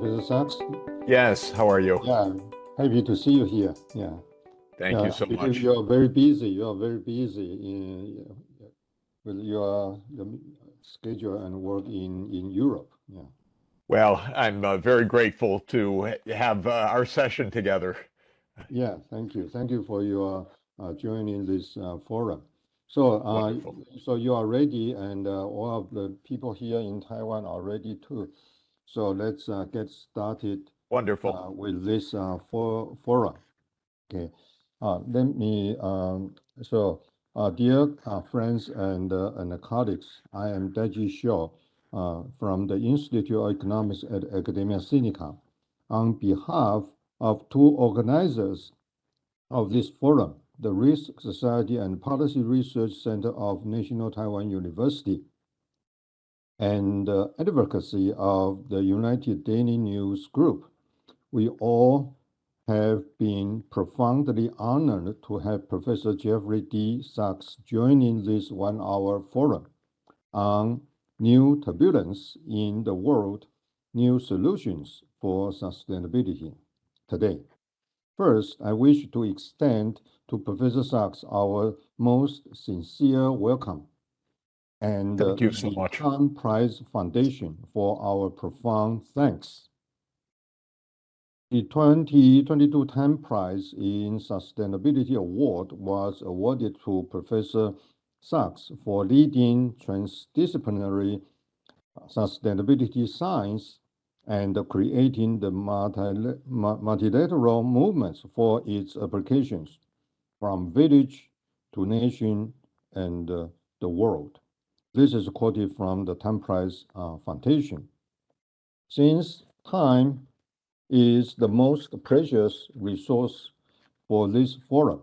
Professor Sachs. Yes, how are you? Yeah, happy to see you here. Yeah. Thank yeah, you so much. You are very busy. You are very busy in, with your, your schedule and work in, in Europe. Yeah. Well, I'm uh, very grateful to have uh, our session together. Yeah, thank you. Thank you for your uh, joining this uh, forum. So, uh, so you are ready, and uh, all of the people here in Taiwan are ready too. So let's uh, get started. Wonderful. Uh, with this uh, for, forum. Okay. Uh, let me. Um, so, uh, dear uh, friends and uh, and colleagues, I am Daigee Shaw uh, from the Institute of Economics at Academia Sinica. On behalf of two organizers of this forum, the Risk Society and Policy Research Center of National Taiwan University, and uh, advocacy of the United Daily News Group, we all have been profoundly honored to have Professor Jeffrey D. Sachs joining this one-hour forum on new turbulence in the world, new solutions for sustainability today. First, I wish to extend to Professor Sachs our most sincere welcome and Thank you so the much. Tang Prize Foundation for our profound thanks. The 2022 Tang Prize in Sustainability Award was awarded to Professor Sachs for leading transdisciplinary sustainability science and creating the multilateral movements for its applications from village to nation and uh, the world. This is quoted from the Tang Prize uh, Foundation. Since time is the most precious resource for this forum,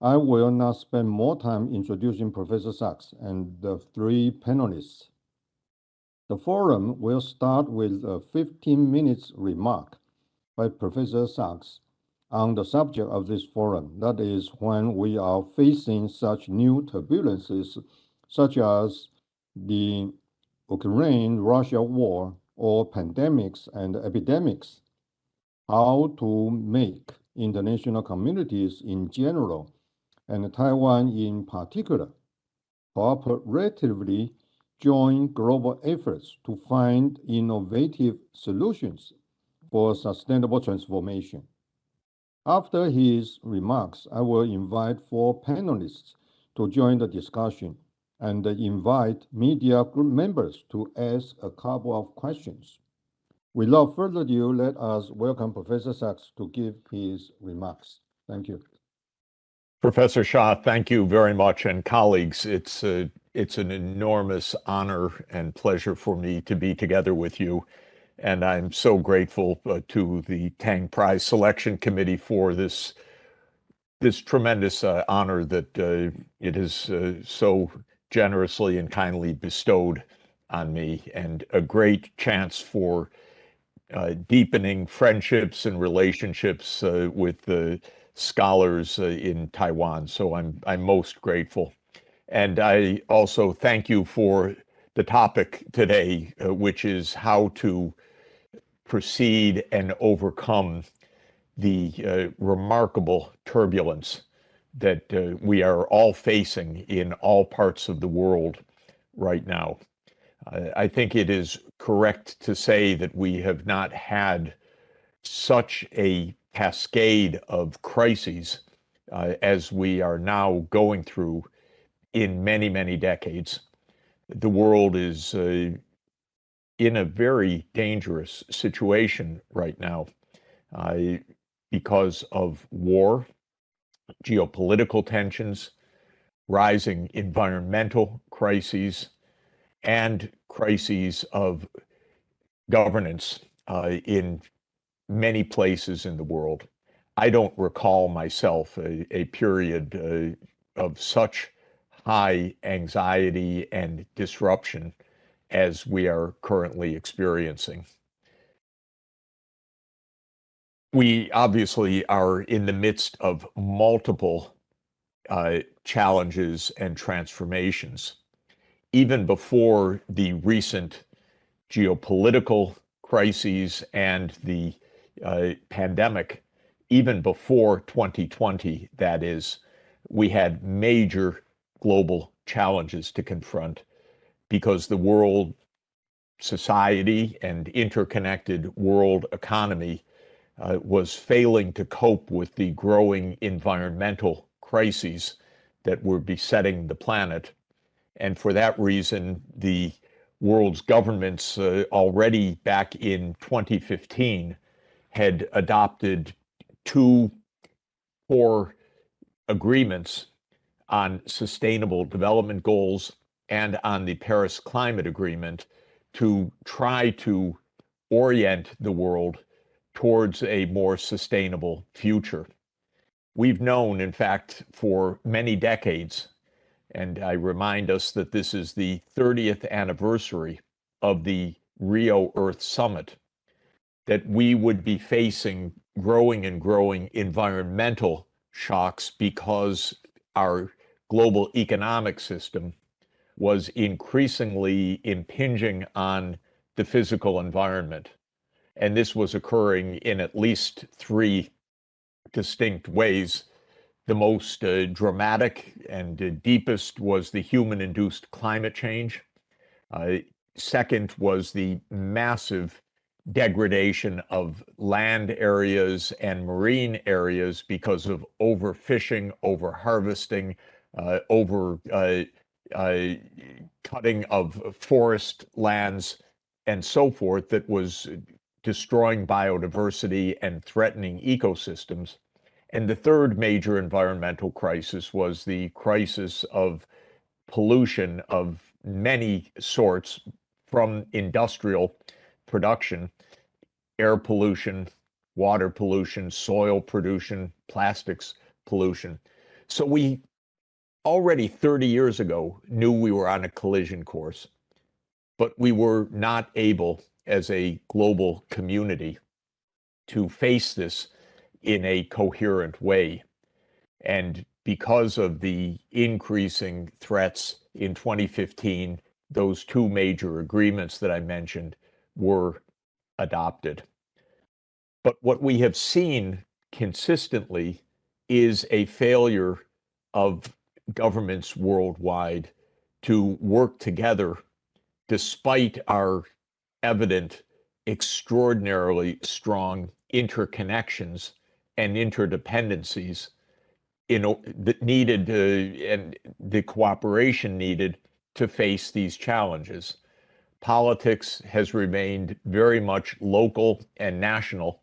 I will not spend more time introducing Professor Sachs and the three panelists. The forum will start with a 15 minutes remark by Professor Sachs on the subject of this forum, that is when we are facing such new turbulences such as the Ukraine-Russia war or pandemics and epidemics, how to make international communities in general and Taiwan in particular cooperatively join global efforts to find innovative solutions for sustainable transformation. After his remarks, I will invite four panelists to join the discussion and invite media group members to ask a couple of questions. Without further ado, let us welcome Professor Sachs to give his remarks. Thank you. Professor Shaw, thank you very much. And colleagues, it's, a, it's an enormous honor and pleasure for me to be together with you. And I'm so grateful uh, to the Tang Prize Selection Committee for this, this tremendous uh, honor that uh, it is uh, so generously and kindly bestowed on me, and a great chance for uh, deepening friendships and relationships uh, with the scholars uh, in Taiwan. So I'm I'm most grateful, and I also thank you for the topic today, uh, which is how to proceed and overcome the uh, remarkable turbulence that uh, we are all facing in all parts of the world right now. Uh, I think it is correct to say that we have not had such a cascade of crises uh, as we are now going through in many, many decades. The world is uh, in a very dangerous situation right now uh, because of war, geopolitical tensions, rising environmental crises, and crises of governance uh, in many places in the world. I don't recall myself a, a period uh, of such high anxiety and disruption as we are currently experiencing we obviously are in the midst of multiple uh, challenges and transformations. Even before the recent geopolitical crises and the uh, pandemic, even before 2020, that is, we had major global challenges to confront because the world society and interconnected world economy uh, was failing to cope with the growing environmental crises that were besetting the planet. And for that reason, the world's governments uh, already back in 2015 had adopted two core agreements on sustainable development goals and on the Paris Climate Agreement to try to orient the world towards a more sustainable future. We've known, in fact, for many decades, and I remind us that this is the 30th anniversary of the Rio Earth Summit, that we would be facing growing and growing environmental shocks because our global economic system was increasingly impinging on the physical environment. And this was occurring in at least three distinct ways. The most uh, dramatic and uh, deepest was the human induced climate change. Uh, second was the massive degradation of land areas and marine areas because of overfishing, overharvesting, uh, over uh, uh, cutting of forest lands and so forth that was destroying biodiversity and threatening ecosystems. And the third major environmental crisis was the crisis of pollution of many sorts from industrial production, air pollution, water pollution, soil pollution, plastics pollution. So we already 30 years ago knew we were on a collision course, but we were not able as a global community to face this in a coherent way. And because of the increasing threats in 2015, those two major agreements that I mentioned were adopted. But what we have seen consistently is a failure of governments worldwide to work together despite our evident, extraordinarily strong interconnections and interdependencies know, that needed and the cooperation needed to face these challenges. Politics has remained very much local and national,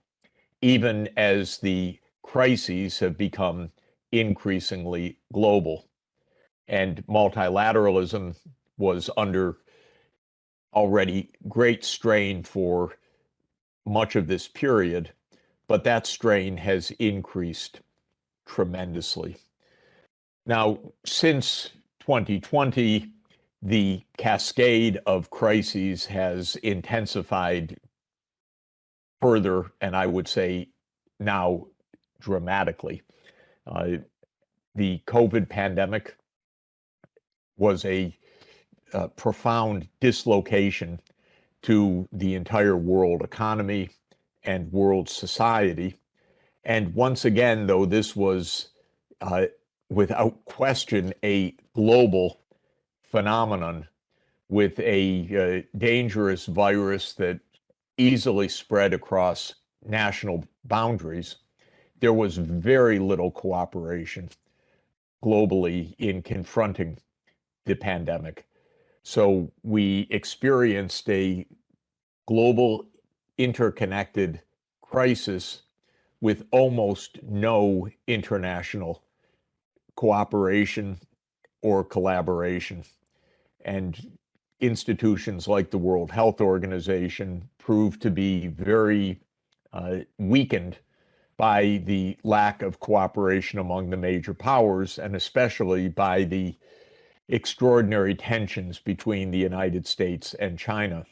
even as the crises have become increasingly global and multilateralism was under already great strain for much of this period, but that strain has increased tremendously. Now, since 2020, the cascade of crises has intensified further, and I would say now dramatically. Uh, the COVID pandemic was a, a profound dislocation to the entire world economy and world society. And once again, though, this was uh, without question a global phenomenon with a uh, dangerous virus that easily spread across national boundaries. There was very little cooperation globally in confronting the pandemic. So we experienced a global interconnected crisis with almost no international cooperation or collaboration. And institutions like the World Health Organization proved to be very uh, weakened by the lack of cooperation among the major powers, and especially by the extraordinary tensions between the United States and China.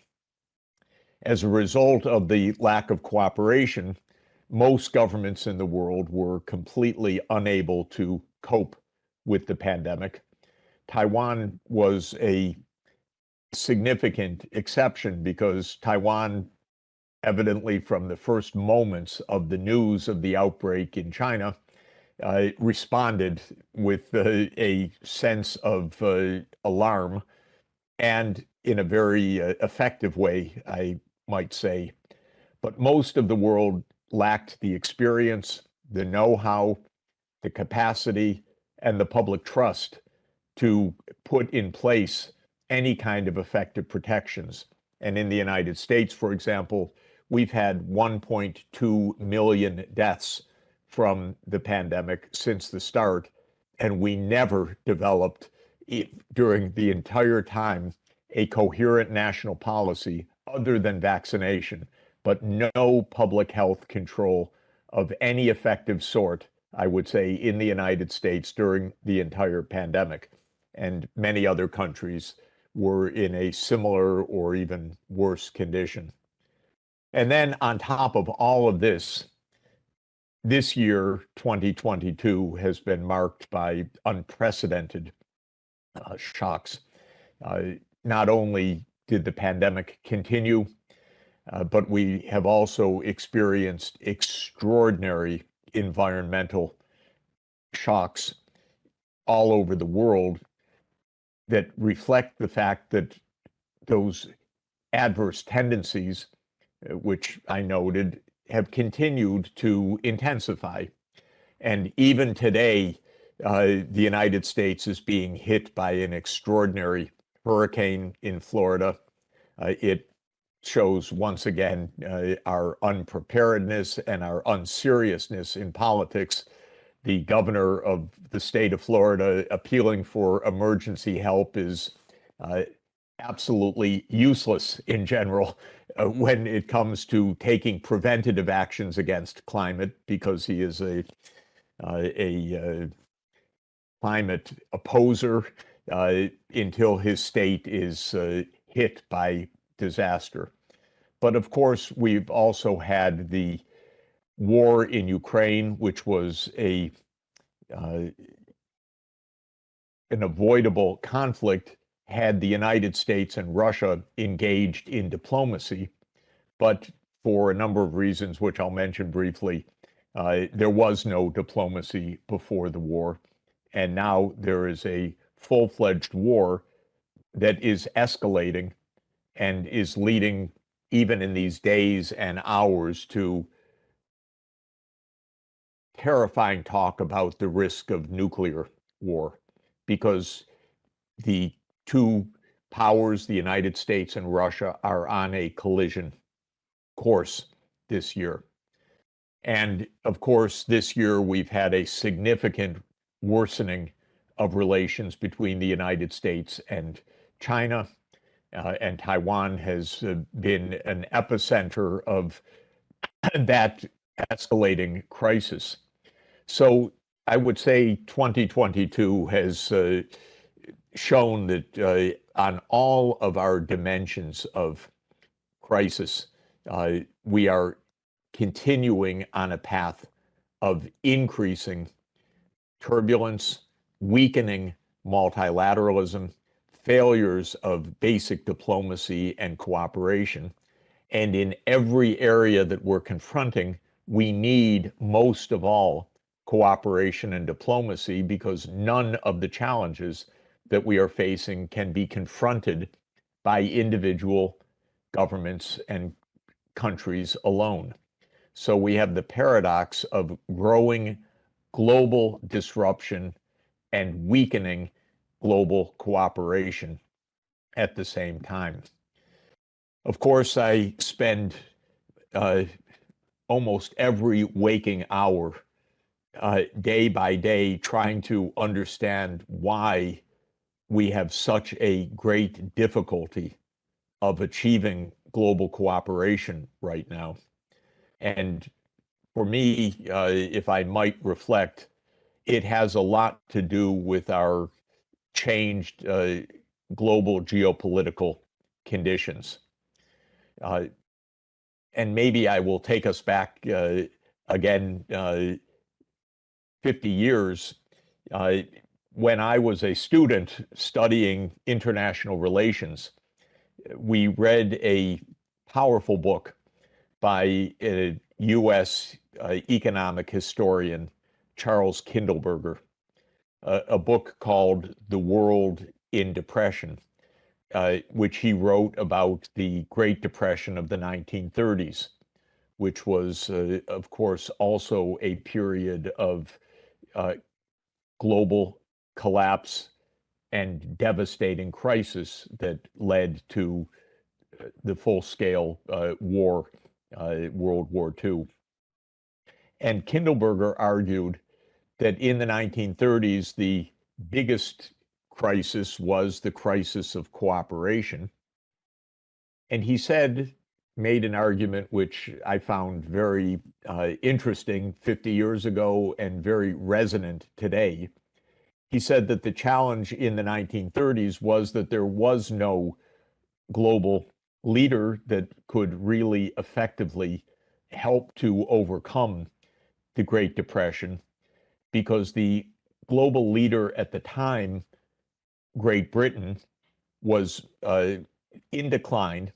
As a result of the lack of cooperation, most governments in the world were completely unable to cope with the pandemic. Taiwan was a significant exception because Taiwan evidently from the first moments of the news of the outbreak in China, uh, responded with uh, a sense of uh, alarm and in a very uh, effective way, I might say. But most of the world lacked the experience, the know how, the capacity, and the public trust to put in place any kind of effective protections. And in the United States, for example, we've had 1.2 million deaths from the pandemic since the start, and we never developed during the entire time a coherent national policy other than vaccination, but no public health control of any effective sort, I would say, in the United States during the entire pandemic. And many other countries were in a similar or even worse condition. And then on top of all of this, this year, 2022, has been marked by unprecedented uh, shocks. Uh, not only did the pandemic continue, uh, but we have also experienced extraordinary environmental shocks all over the world that reflect the fact that those adverse tendencies, uh, which I noted, have continued to intensify. And even today, uh, the United States is being hit by an extraordinary hurricane in Florida. Uh, it shows once again uh, our unpreparedness and our unseriousness in politics. The governor of the state of Florida appealing for emergency help is uh, absolutely useless in general when it comes to taking preventative actions against climate because he is a uh, a uh, climate opposer uh, until his state is uh, hit by disaster. But of course, we've also had the war in Ukraine, which was a uh, an avoidable conflict had the United States and Russia engaged in diplomacy. But for a number of reasons, which I'll mention briefly, uh, there was no diplomacy before the war. And now there is a full fledged war that is escalating and is leading, even in these days and hours, to terrifying talk about the risk of nuclear war because the two powers, the United States and Russia, are on a collision course this year. And of course, this year we've had a significant worsening of relations between the United States and China. Uh, and Taiwan has uh, been an epicenter of that escalating crisis. So I would say 2022 has uh, shown that uh, on all of our dimensions of crisis, uh, we are continuing on a path of increasing turbulence, weakening multilateralism, failures of basic diplomacy and cooperation. And in every area that we're confronting, we need most of all cooperation and diplomacy because none of the challenges that we are facing can be confronted by individual governments and countries alone. So we have the paradox of growing global disruption and weakening global cooperation at the same time. Of course, I spend uh, almost every waking hour, uh, day by day, trying to understand why we have such a great difficulty of achieving global cooperation right now. And for me, uh, if I might reflect, it has a lot to do with our changed uh, global geopolitical conditions. Uh, and maybe I will take us back uh, again uh, 50 years uh, when I was a student studying international relations, we read a powerful book by a US uh, economic historian, Charles Kindleberger, uh, a book called The World in Depression, uh, which he wrote about the Great Depression of the 1930s, which was, uh, of course, also a period of uh, global collapse and devastating crisis that led to uh, the full-scale uh, war, uh, World War II. And Kindleberger argued that in the 1930s, the biggest crisis was the crisis of cooperation. And he said, made an argument which I found very uh, interesting 50 years ago and very resonant today. He said that the challenge in the 1930s was that there was no global leader that could really effectively help to overcome the Great Depression because the global leader at the time, Great Britain, was uh, in decline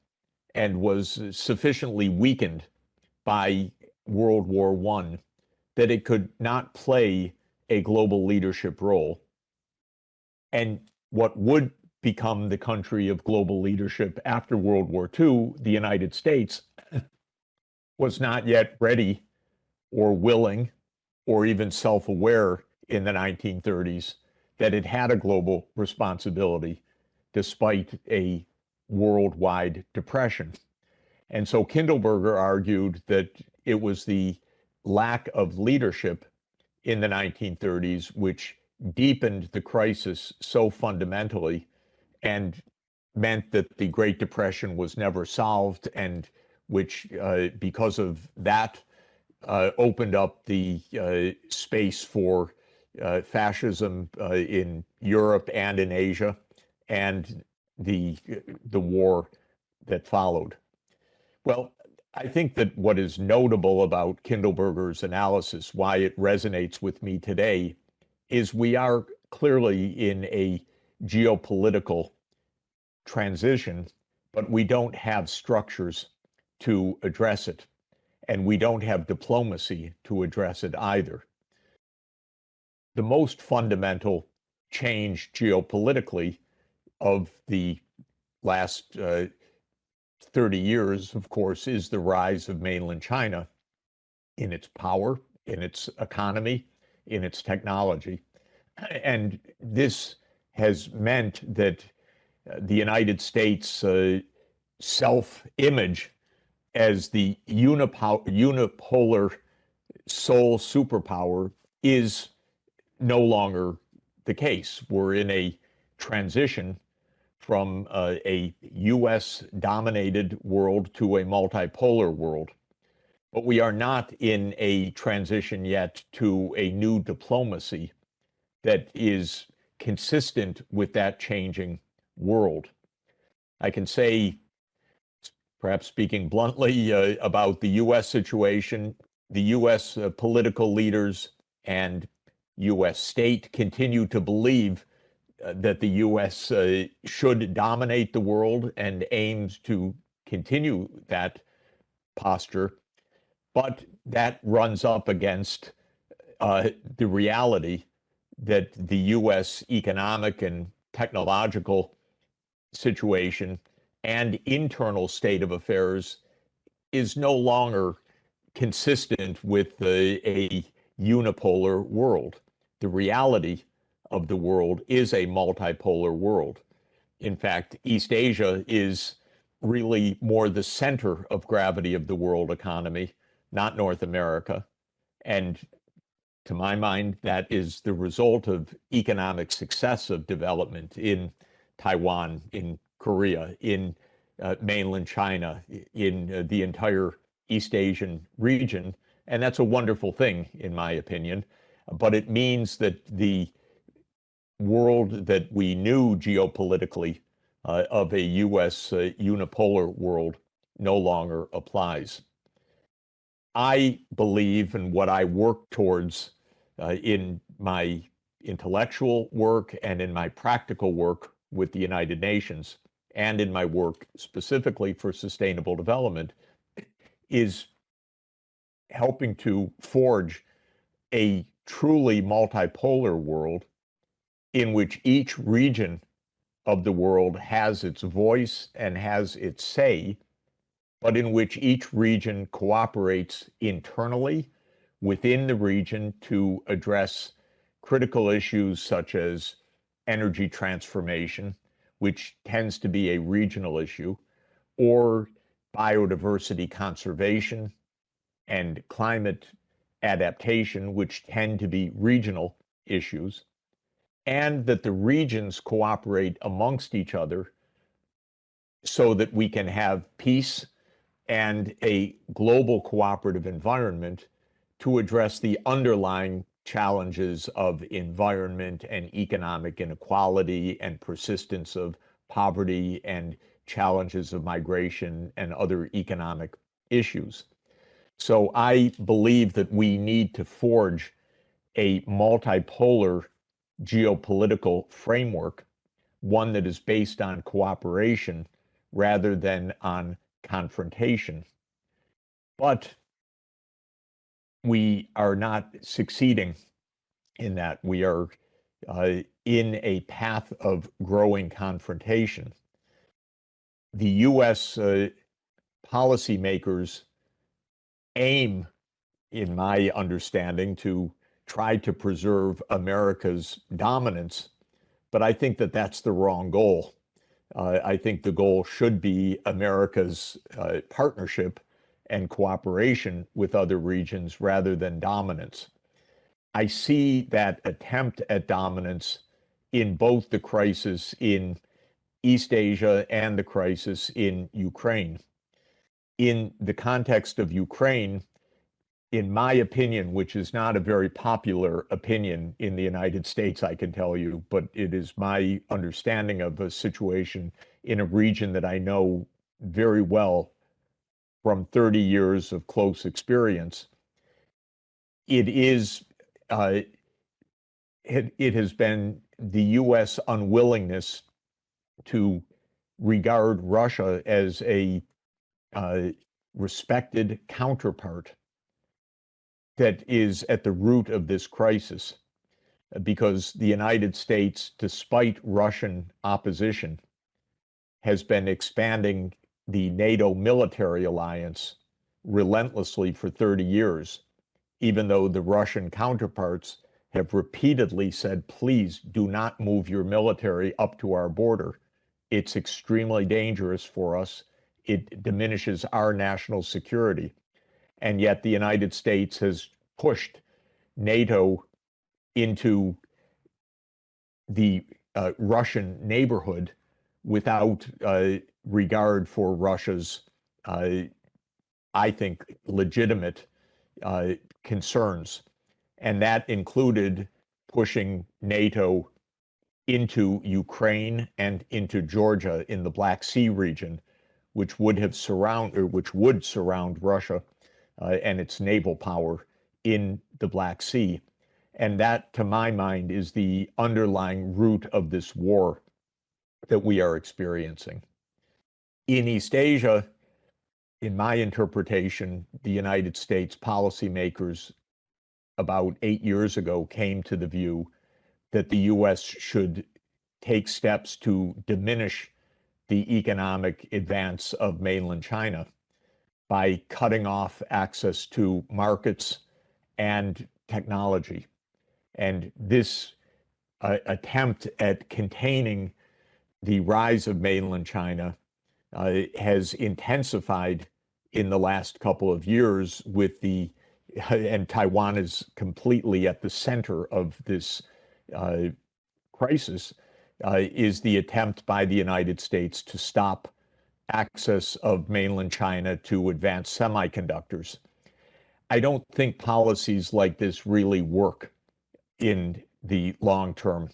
and was sufficiently weakened by World War I that it could not play a global leadership role. And what would become the country of global leadership after World War II, the United States, was not yet ready or willing or even self aware in the 1930s that it had a global responsibility despite a worldwide depression. And so Kindleberger argued that it was the lack of leadership in the 1930s which deepened the crisis so fundamentally and meant that the Great Depression was never solved and which, uh, because of that, uh, opened up the uh, space for uh, fascism uh, in Europe and in Asia, and the the war that followed. Well, I think that what is notable about Kindleberger's analysis, why it resonates with me today, is we are clearly in a geopolitical transition, but we don't have structures to address it and we don't have diplomacy to address it either. The most fundamental change geopolitically of the last uh, 30 years, of course, is the rise of mainland China in its power, in its economy, in its technology. And this has meant that uh, the United States' uh, self image as the unipolar sole superpower is no longer the case. We're in a transition from uh, a US dominated world to a multipolar world. But we are not in a transition yet to a new diplomacy that is consistent with that changing world. I can say perhaps speaking bluntly uh, about the U.S. situation, the U.S. Uh, political leaders and U.S. state continue to believe uh, that the U.S. Uh, should dominate the world and aims to continue that posture. But that runs up against uh, the reality that the U.S. economic and technological situation and internal state of affairs is no longer consistent with a, a unipolar world. The reality of the world is a multipolar world. In fact, East Asia is really more the center of gravity of the world economy, not North America. And to my mind, that is the result of economic success of development in Taiwan, in Korea, in uh, mainland China, in uh, the entire East Asian region. And that's a wonderful thing, in my opinion. But it means that the world that we knew geopolitically uh, of a US uh, unipolar world no longer applies. I believe in what I work towards uh, in my intellectual work and in my practical work with the United Nations and in my work specifically for sustainable development is helping to forge a truly multipolar world in which each region of the world has its voice and has its say, but in which each region cooperates internally within the region to address critical issues such as energy transformation, which tends to be a regional issue, or biodiversity conservation and climate adaptation, which tend to be regional issues, and that the regions cooperate amongst each other so that we can have peace and a global cooperative environment to address the underlying challenges of environment and economic inequality and persistence of poverty and challenges of migration and other economic issues. So I believe that we need to forge a multipolar geopolitical framework, one that is based on cooperation rather than on confrontation. But we are not succeeding in that. We are uh, in a path of growing confrontation. The US uh, policymakers aim, in my understanding, to try to preserve America's dominance, but I think that that's the wrong goal. Uh, I think the goal should be America's uh, partnership and cooperation with other regions rather than dominance. I see that attempt at dominance in both the crisis in East Asia and the crisis in Ukraine. In the context of Ukraine, in my opinion, which is not a very popular opinion in the United States, I can tell you, but it is my understanding of a situation in a region that I know very well from 30 years of close experience. It is, uh, it, it has been the US unwillingness to regard Russia as a uh, respected counterpart that is at the root of this crisis uh, because the United States, despite Russian opposition, has been expanding the NATO military alliance relentlessly for 30 years, even though the Russian counterparts have repeatedly said, please do not move your military up to our border. It's extremely dangerous for us. It diminishes our national security. And yet the United States has pushed NATO into the uh, Russian neighborhood without uh, regard for Russia's, uh, I think, legitimate uh, concerns. And that included pushing NATO into Ukraine and into Georgia in the Black Sea region, which would have surround or which would surround Russia uh, and its naval power in the Black Sea. And that, to my mind, is the underlying root of this war that we are experiencing. In East Asia, in my interpretation, the United States policymakers about eight years ago came to the view that the US should take steps to diminish the economic advance of mainland China by cutting off access to markets and technology. And this uh, attempt at containing the rise of mainland China uh, has intensified in the last couple of years with the and Taiwan is completely at the center of this uh, crisis, uh, is the attempt by the United States to stop access of mainland China to advanced semiconductors. I don't think policies like this really work in the long term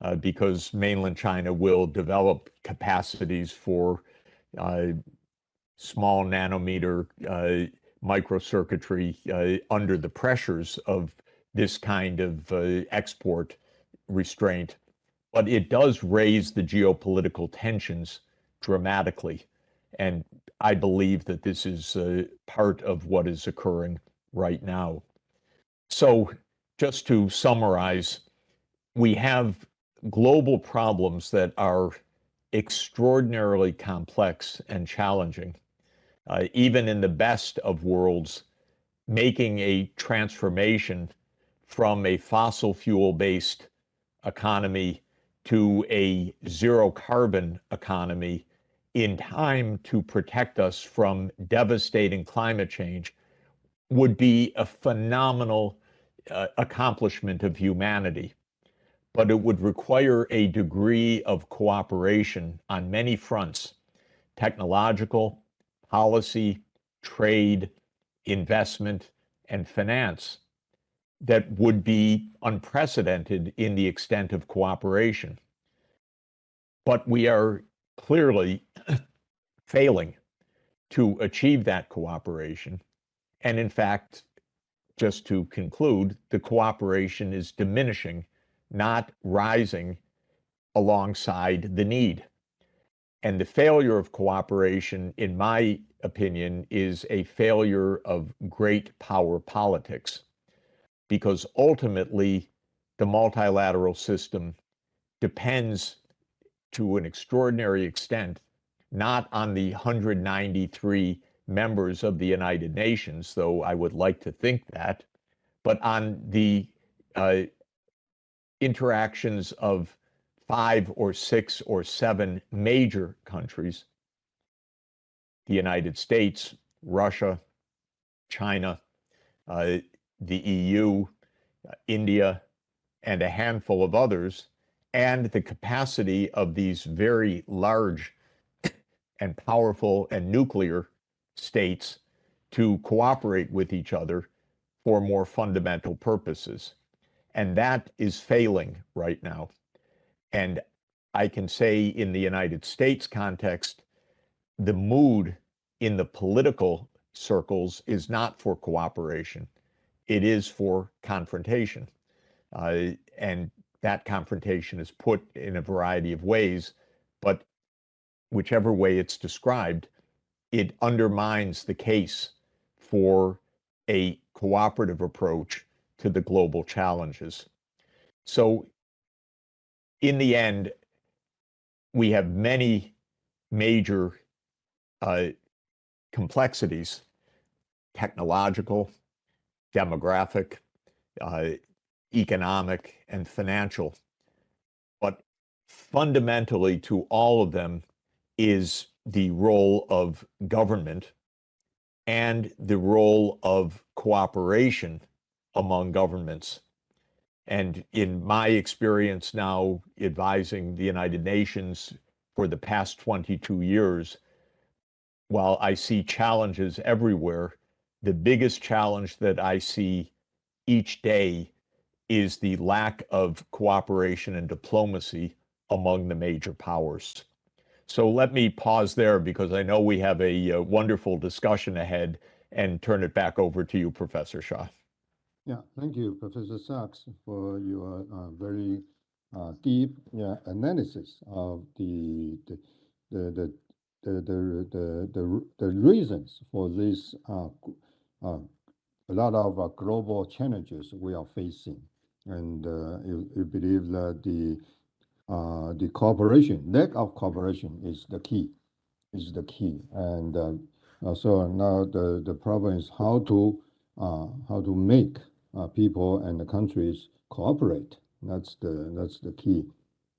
uh, because mainland China will develop capacities for uh, small nanometer uh, microcircuitry uh, under the pressures of this kind of uh, export restraint. But it does raise the geopolitical tensions dramatically. And I believe that this is part of what is occurring right now. So just to summarize, we have global problems that are extraordinarily complex and challenging. Uh, even in the best of worlds, making a transformation from a fossil fuel based economy to a zero carbon economy in time to protect us from devastating climate change would be a phenomenal uh, accomplishment of humanity. But it would require a degree of cooperation on many fronts technological, policy, trade, investment, and finance that would be unprecedented in the extent of cooperation. But we are clearly failing to achieve that cooperation. And in fact, just to conclude, the cooperation is diminishing, not rising alongside the need. And the failure of cooperation, in my opinion, is a failure of great power politics because ultimately the multilateral system depends to an extraordinary extent not on the 193 members of the United Nations, though I would like to think that, but on the uh, interactions of five or six or seven major countries the United States, Russia, China, uh, the EU, uh, India, and a handful of others, and the capacity of these very large and powerful and nuclear states to cooperate with each other for more fundamental purposes. And that is failing right now. And I can say in the United States context, the mood in the political circles is not for cooperation it is for confrontation. Uh, and that confrontation is put in a variety of ways, but whichever way it's described, it undermines the case for a cooperative approach to the global challenges. So, in the end, we have many major uh, complexities technological, demographic, uh, economic, and financial. But fundamentally to all of them is the role of government and the role of cooperation among governments. And in my experience now advising the United Nations for the past 22 years, while I see challenges everywhere, the biggest challenge that I see each day is the lack of cooperation and diplomacy among the major powers. So let me pause there because I know we have a, a, uh, wonderful discussion ahead and turn it back over to you, Professor Shaw. Yeah, thank you, Professor Sachs, for your uh, very uh, deep yeah, analysis of the the the the the the, the, the reasons for this uh, uh, a lot of uh, global challenges we are facing. And uh, you, you believe that the uh, the cooperation, lack of cooperation is the key, is the key. And uh, uh, so now the, the problem is how to how to make people and the countries cooperate. That's the that's the key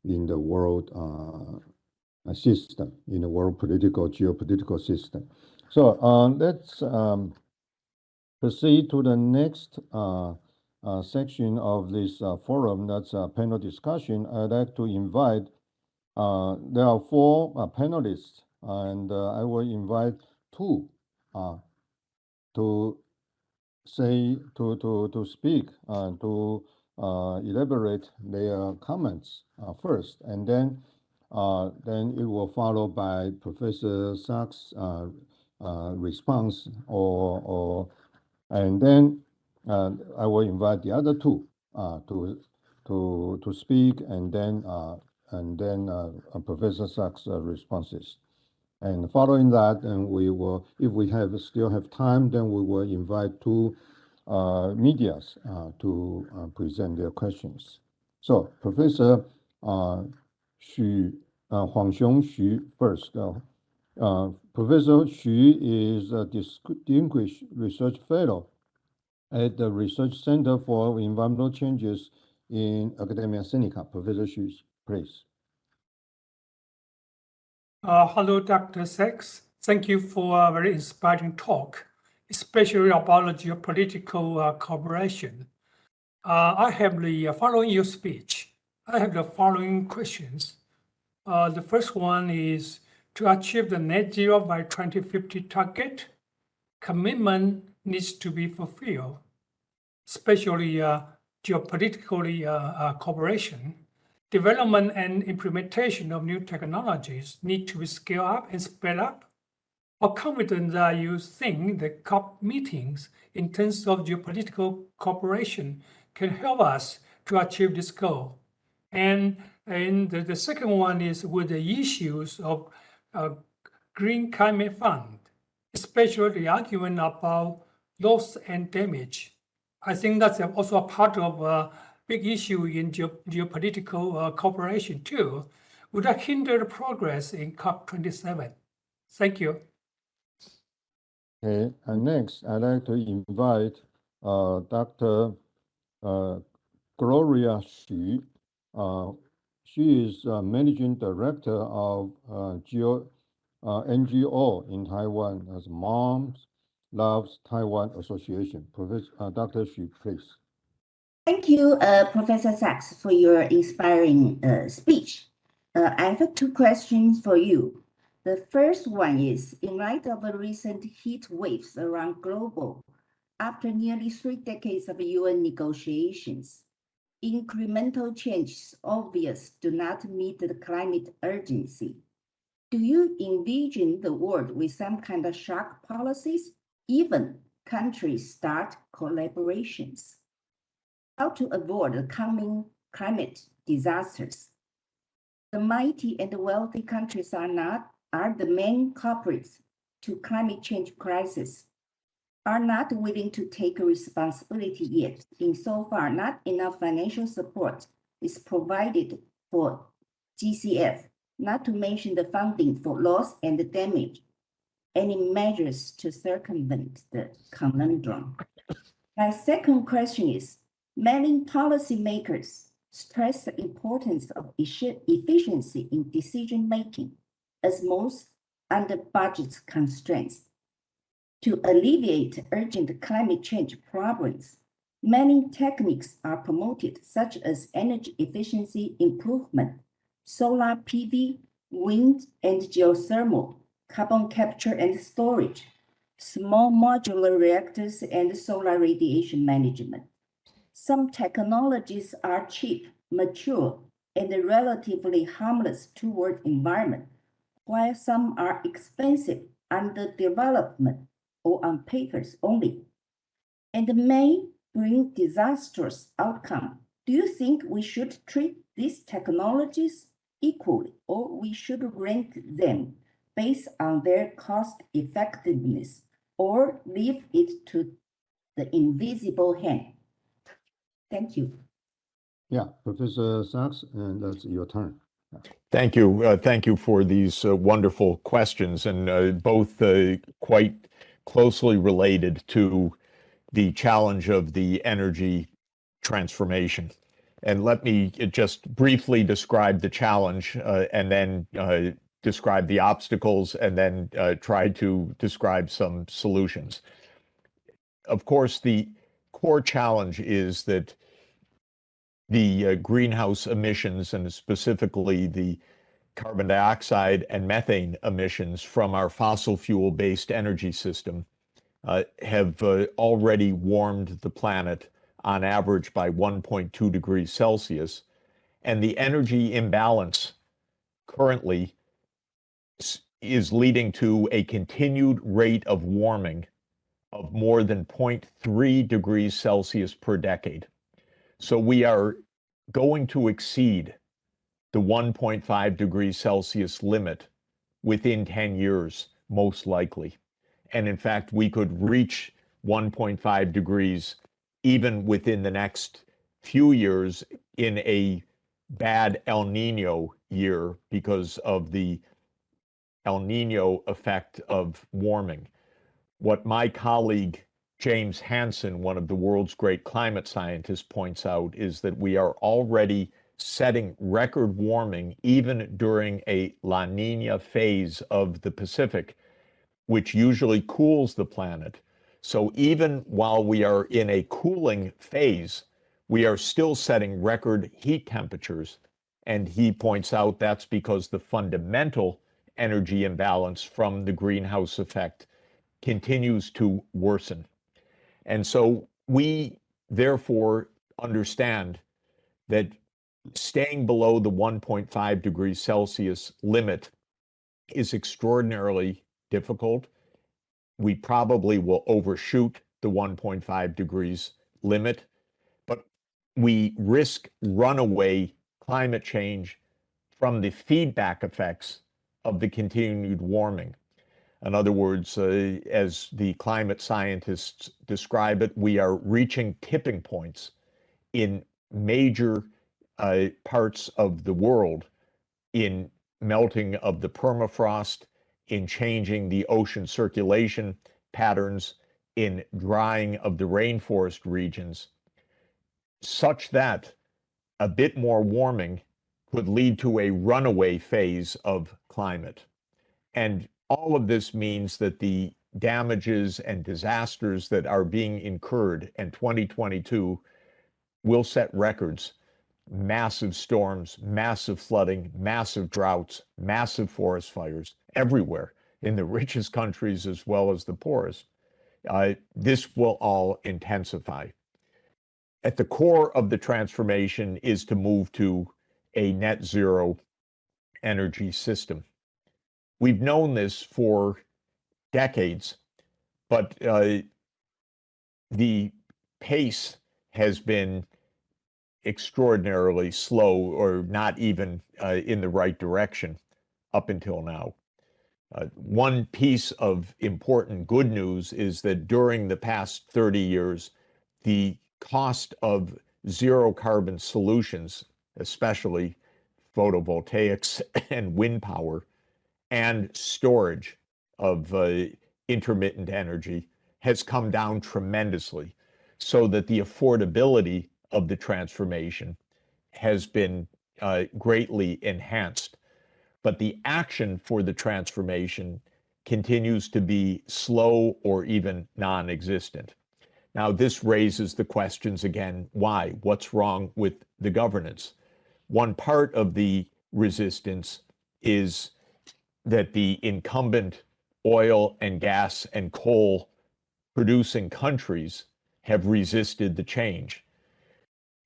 in the world uh, system, in the world political geopolitical system. So uh, let's um, proceed to the next uh, section of this uh, forum, that's a panel discussion. I'd like to invite, uh, there are four uh, panelists, and uh, I will invite two to say, to, to, to speak, to elaborate their comments first, and then then it will follow by Professor Sachs' response or, or and then uh, I will invite the other two uh, to to to speak, and then uh, and then Professor Sachs' responses. And following that, and we will, if we have still have time, then we will invite two uh, medias uh, to uh, present their questions. So Professor uh, Xu, uh, Huangxiong Xu first. Professor Xu is a distinguished research fellow at the Research Center for Environmental Changes in Academia Sinica. Professor Xu, please. Uh, hello, Dr. Sachs. Thank you for a very inspiring talk, especially about geopolitical uh, cooperation. Uh, I have the following your speech. I have the following questions. Uh, the first one is to achieve the net zero by 2050 target, commitment needs to be fulfilled, especially uh, geopolitically cooperation development and implementation of new technologies need to be scaled up and sped up? How confident are you think the COP meetings in terms of geopolitical cooperation can help us to achieve this goal? And, and the, the second one is with the issues of uh, Green Climate Fund, especially the argument about loss and damage. I think that's also a part of a big issue in geopolitical uh, cooperation too, would that hinder progress in COP27? Thank you. Okay, and next, I'd like to invite uh, Dr. Uh, Gloria Xu. Uh, she is Managing Director of uh, Geo, uh, NGO in Taiwan as Moms Loves Taiwan Association. Professor, Dr. Xu, please. Thank you, uh, Professor Sachs, for your inspiring uh, speech. Uh, I have two questions for you. The first one is, in light of the recent heat waves around global, after nearly three decades of UN negotiations, incremental changes obvious do not meet the climate urgency. Do you envision the world with some kind of shock policies, even countries start collaborations? how to avoid the coming climate disasters. The mighty and the wealthy countries are not are the main culprits to climate change crisis, are not willing to take responsibility yet. In so far, not enough financial support is provided for GCF, not to mention the funding for loss and damage. Any measures to circumvent the conundrum? My second question is, Many policymakers stress the importance of efficiency in decision making as most under budget constraints. To alleviate urgent climate change problems, many techniques are promoted, such as energy efficiency improvement, solar PV, wind and geothermal, carbon capture and storage, small modular reactors, and solar radiation management. Some technologies are cheap, mature, and relatively harmless toward environment, while some are expensive, under development, or on papers only, and may bring disastrous outcome. Do you think we should treat these technologies equally, or we should rank them based on their cost effectiveness, or leave it to the invisible hand? Thank you. Yeah, Professor Sachs, and that's your turn. Thank you. Uh, thank you for these uh, wonderful questions, and uh, both uh, quite closely related to the challenge of the energy transformation. And let me just briefly describe the challenge uh, and then uh, describe the obstacles and then try to describe some solutions. Of course, the core challenge is that the uh, greenhouse emissions and specifically the carbon dioxide and methane emissions from our fossil fuel based energy system uh, have uh, already warmed the planet on average by 1.2 degrees Celsius. And the energy imbalance currently is leading to a continued rate of warming of more than 0.3 degrees Celsius per decade. So we are going to exceed the 1.5 degrees Celsius limit within 10 years, most likely. And in fact, we could reach 1.5 degrees even within the next few years in a bad El Nino year because of the El Nino effect of warming. What my colleague James Hansen, one of the world's great climate scientists, points out is that we are already setting record warming even during a La Nina phase of the Pacific, which usually cools the planet. So even while we are in a cooling phase, we are still setting record heat temperatures. And he points out that's because the fundamental energy imbalance from the greenhouse effect continues to worsen. And so we therefore understand that staying below the 1.5 degrees Celsius limit is extraordinarily difficult. We probably will overshoot the 1.5 degrees limit, but we risk runaway climate change from the feedback effects of the continued warming. In other words, uh, as the climate scientists describe it, we are reaching tipping points in major uh, parts of the world in melting of the permafrost, in changing the ocean circulation patterns, in drying of the rainforest regions, such that a bit more warming could lead to a runaway phase of climate. And all of this means that the damages and disasters that are being incurred in 2022 will set records. Massive storms, massive flooding, massive droughts, massive forest fires everywhere in the richest countries as well as the poorest. Uh, this will all intensify. At the core of the transformation is to move to a net zero energy system. We've known this for decades, but uh, the pace has been extraordinarily slow or not even uh, in the right direction up until now. Uh, one piece of important good news is that during the past 30 years, the cost of zero carbon solutions, especially photovoltaics and wind power, and storage of uh, intermittent energy has come down tremendously so that the affordability of the transformation has been uh, greatly enhanced. But the action for the transformation continues to be slow or even non existent. Now, this raises the questions again why? What's wrong with the governance? One part of the resistance is that the incumbent oil and gas and coal producing countries have resisted the change.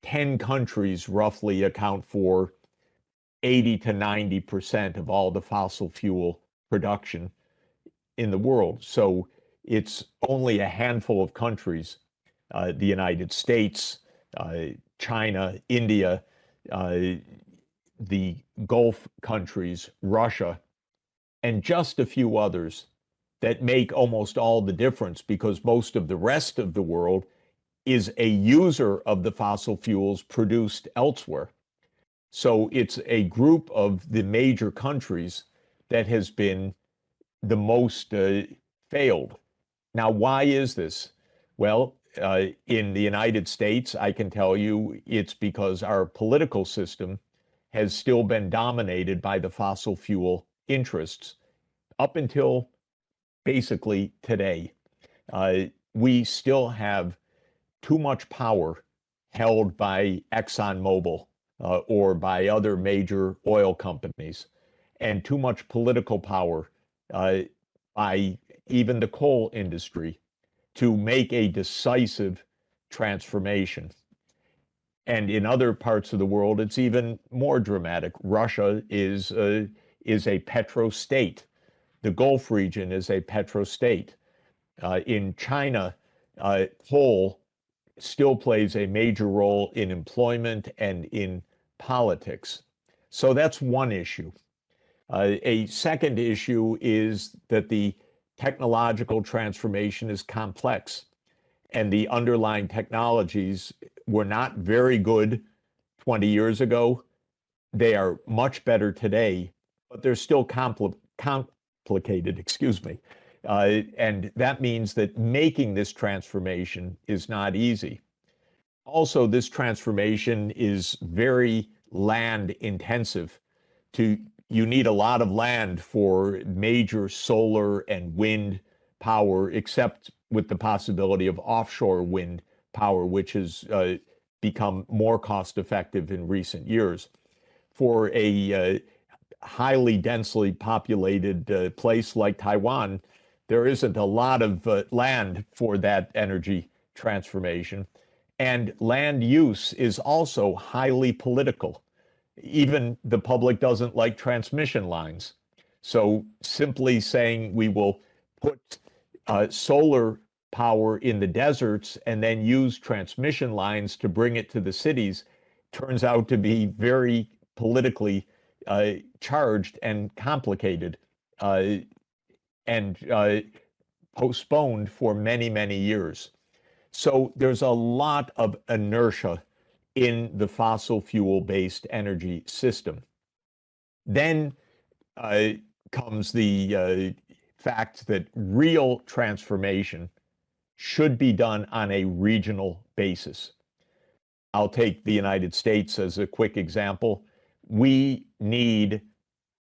10 countries roughly account for 80 to 90% of all the fossil fuel production in the world. So it's only a handful of countries, uh, the United States, uh, China, India, the Gulf countries, Russia, and just a few others that make almost all the difference because most of the rest of the world is a user of the fossil fuels produced elsewhere. So it's a group of the major countries that has been the most uh, failed. Now, why is this? Well, uh, in the United States, I can tell you it's because our political system has still been dominated by the fossil fuel interests up until basically today. Uh, we still have too much power held by ExxonMobil uh, or by other major oil companies, and too much political power uh, by even the coal industry to make a decisive transformation. And in other parts of the world, it's even more dramatic. Russia is, uh, is a petro state. The Gulf region is a petro state. Uh, in China, uh, coal still plays a major role in employment and in politics. So that's one issue. Uh, a second issue is that the technological transformation is complex and the underlying technologies were not very good 20 years ago. They are much better today, but they're still compl complicated, excuse me. Uh, and that means that making this transformation is not easy. Also, this transformation is very land intensive. To you need a lot of land for major solar and wind power, except with the possibility of offshore wind power, which has uh, become more cost effective in recent years. For a uh, highly densely populated uh, place like Taiwan, there isn't a lot of uh, land for that energy transformation. And land use is also highly political. Even the public doesn't like transmission lines. So simply saying we will put uh, solar power in the deserts and then use transmission lines to bring it to the cities turns out to be very politically uh, charged and complicated uh, and uh, postponed for many, many years. So there's a lot of inertia in the fossil fuel based energy system. Then uh, comes the uh, fact that real transformation should be done on a regional basis. I'll take the United States as a quick example. We need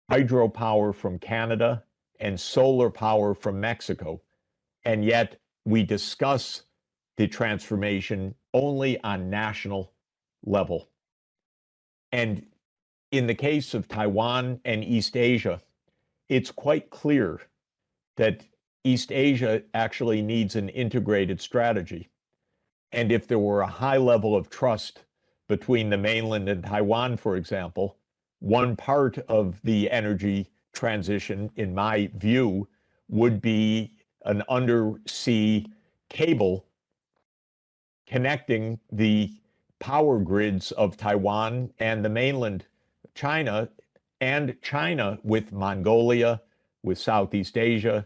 hydropower from Canada and solar power from Mexico, and yet we discuss the transformation only on national level. And in the case of Taiwan and East Asia, it's quite clear that East Asia actually needs an integrated strategy. And if there were a high level of trust between the mainland and Taiwan, for example, one part of the energy transition, in my view, would be an undersea cable connecting the power grids of Taiwan and the mainland China and China with Mongolia, with Southeast Asia,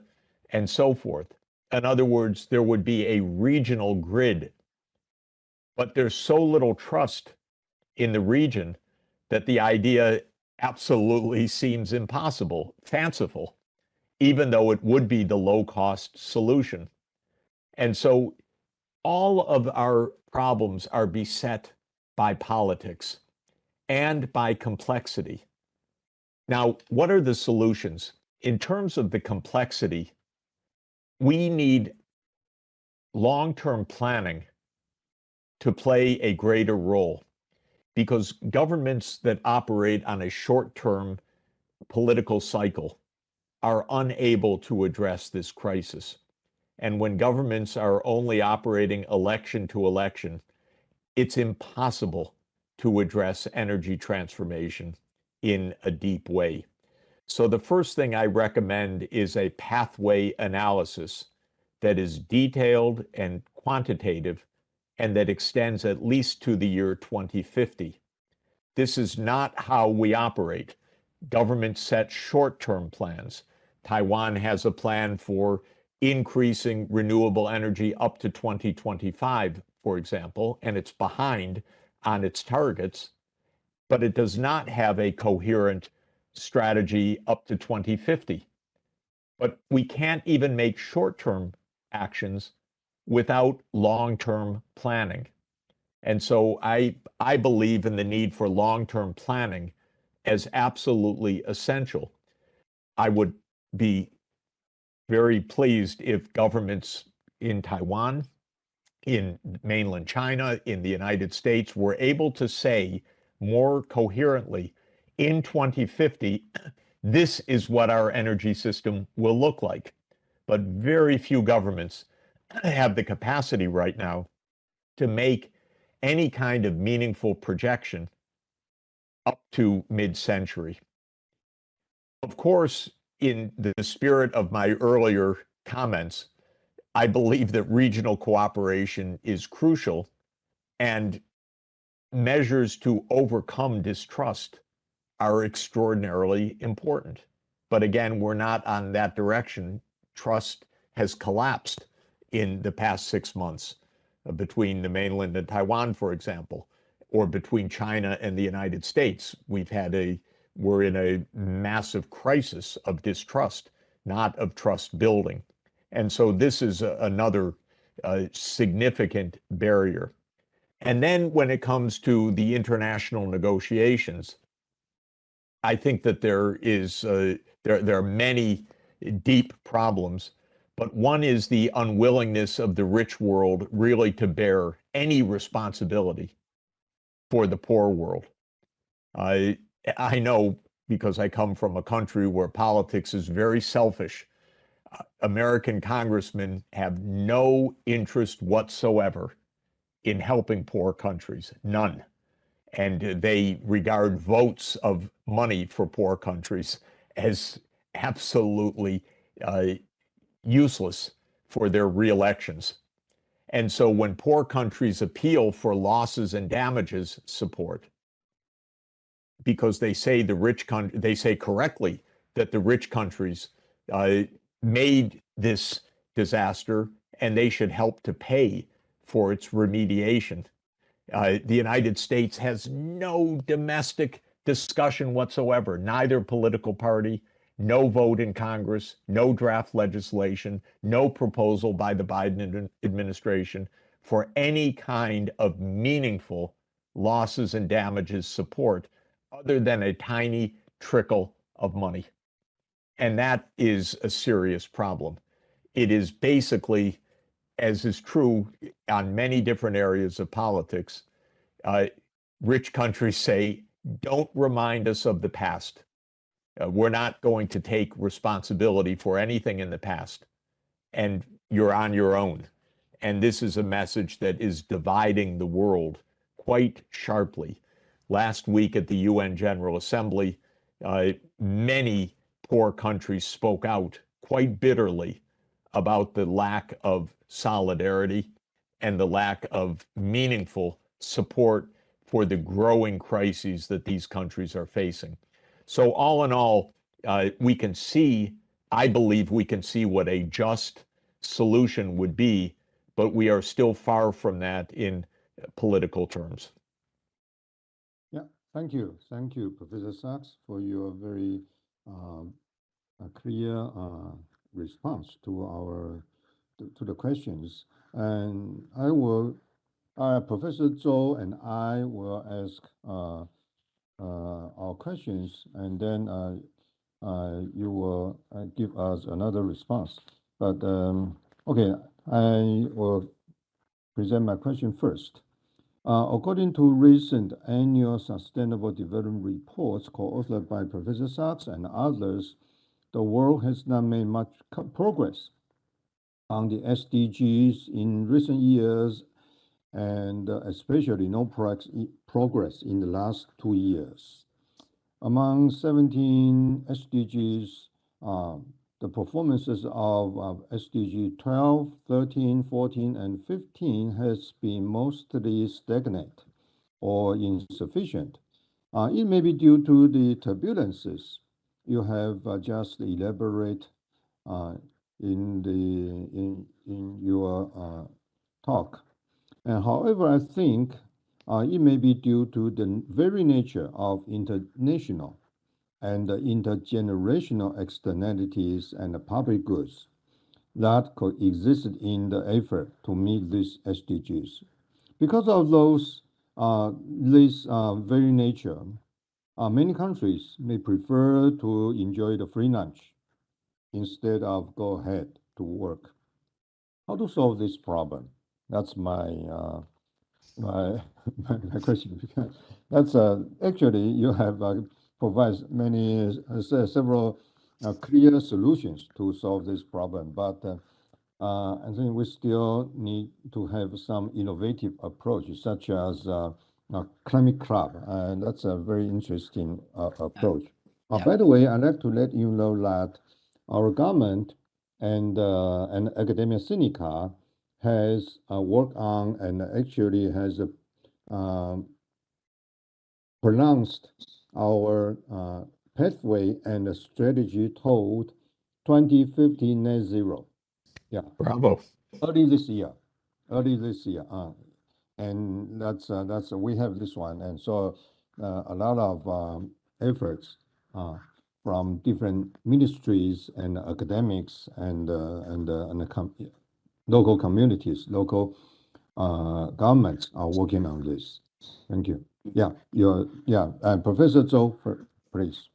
and so forth. In other words, there would be a regional grid. But there's so little trust in the region that the idea absolutely seems impossible, fanciful, even though it would be the low cost solution. And so all of our problems are beset by politics and by complexity. Now, what are the solutions? In terms of the complexity, we need long-term planning to play a greater role because governments that operate on a short-term political cycle are unable to address this crisis. And when governments are only operating election to election, it's impossible to address energy transformation in a deep way. So the first thing I recommend is a pathway analysis that is detailed and quantitative and that extends at least to the year 2050. This is not how we operate. Government set short-term plans. Taiwan has a plan for increasing renewable energy up to 2025, for example, and it's behind on its targets, but it does not have a coherent strategy up to 2050. But we can't even make short-term actions without long-term planning. And so I, I believe in the need for long-term planning as absolutely essential. I would be very pleased if governments in Taiwan, in mainland China, in the United States were able to say more coherently in 2050, this is what our energy system will look like. But very few governments have the capacity right now to make any kind of meaningful projection up to mid-century. Of course, in the spirit of my earlier comments, I believe that regional cooperation is crucial and measures to overcome distrust are extraordinarily important. But again, we're not on that direction. Trust has collapsed in the past six months uh, between the mainland and Taiwan, for example, or between China and the United States. We've had a, we're in a massive crisis of distrust, not of trust building. And so this is a, another uh, significant barrier. And then when it comes to the international negotiations, I think that there is uh, there there are many deep problems, but one is the unwillingness of the rich world really to bear any responsibility for the poor world. I I know because I come from a country where politics is very selfish. Uh, American congressmen have no interest whatsoever in helping poor countries, none and they regard votes of money for poor countries as absolutely uh, useless for their reelections. And so when poor countries appeal for losses and damages support, because they say the rich country, they say correctly that the rich countries uh, made this disaster and they should help to pay for its remediation. Uh, the United States has no domestic discussion whatsoever, neither political party, no vote in Congress, no draft legislation, no proposal by the Biden administration for any kind of meaningful losses and damages support other than a tiny trickle of money. And that is a serious problem. It is basically as is true on many different areas of politics, uh, rich countries say, don't remind us of the past. Uh, we're not going to take responsibility for anything in the past. And you're on your own. And this is a message that is dividing the world quite sharply. Last week at the UN General Assembly, uh, many poor countries spoke out quite bitterly about the lack of solidarity and the lack of meaningful support for the growing crises that these countries are facing. So, all in all, uh, we can see, I believe we can see what a just solution would be, but we are still far from that in political terms. Thank you. Thank you, Professor Sachs, for your very um, clear uh, response to our to, the questions. And I will, uh, Professor Zhou and I will ask uh, uh, our questions, and then uh, uh, you will give us another response. But um, okay, I will present my question first. Uh, according to recent annual Sustainable Development reports co-authored by Professor Sachs and others, the world has not made much progress on the SDGs in recent years, and uh, especially no progress in the last two years. Among 17 SDGs, uh, the performances of, of SDG 12, 13, 14, and 15 has been mostly stagnant or insufficient. Uh, it may be due to the turbulences you have uh, just elaborate uh, in the in in your uh, talk. And however, I think uh, it may be due to the very nature of international and the intergenerational externalities and the public goods that coexisted in the effort to meet these SDGs. Because of those, uh, this uh, very nature, uh, many countries may prefer to enjoy the free lunch instead of go ahead to work. How to solve this problem? That's my uh, my, my question. That's uh, actually you have uh, provides many uh, several uh, clear solutions to solve this problem, but uh, uh, I think we still need to have some innovative approach, such as uh, a climate club, and that's a very interesting uh, approach. Uh, By the way, I'd like to let you know that our government and uh, and Academia Sinica has uh, worked on and actually has uh, um, pronounced our uh, pathway and strategy toward 2050 net zero. Yeah, Bravo. early this year, early this year. Uh, and that's uh, that's we have this one, and so uh, a lot of um, efforts uh, from different ministries and academics and uh, and uh, and the com- local communities, local uh, governments are working on this. Thank you. Yeah, your yeah, and Professor Zhou, please.